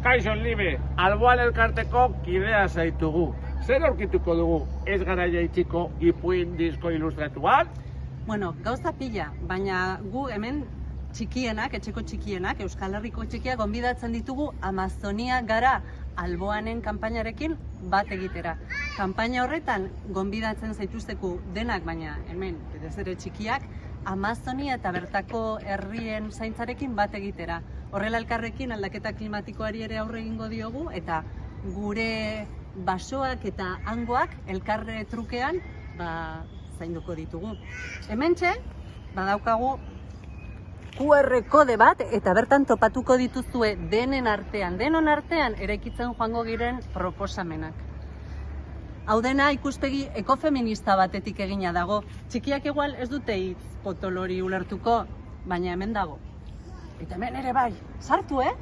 Kaixo Libe, alboan elkarteko kidea zaitugu. Zer aurkituko dugu ez gara jaitsiko ipuin disko ilustratuan? Bueno, gauza pila, baina gu hemen txikienak, etxeko txikienak, Euskal Herriko txikiak gonbidatzen ditugu Amazonia gara alboanen kanpainarekin bat egitera. Kanpaina horretan gonbidatzen zaituzteku denak, baina hemen, ez ere txikiak, Amazonia eta bertako herrien zaintzarekin bat egitera. Horrela elkarrekin aldaketa klimatikoari ere aurre egingo diogu eta gure basoak eta hangoak elkarre trukean ba, zainduko ditugu. Hementxe, badaukagu QR kode bat eta bertan topatuko dituzue denen artean, denon artean eraikitzen joango giren proposamenak. Hau dena ikuspegi ekofeminista batetik egina dago. Txikiak igual ez dute hitz potolori ulertuko, baina hemen dago. Eta hemen ere bai, sartu, eh?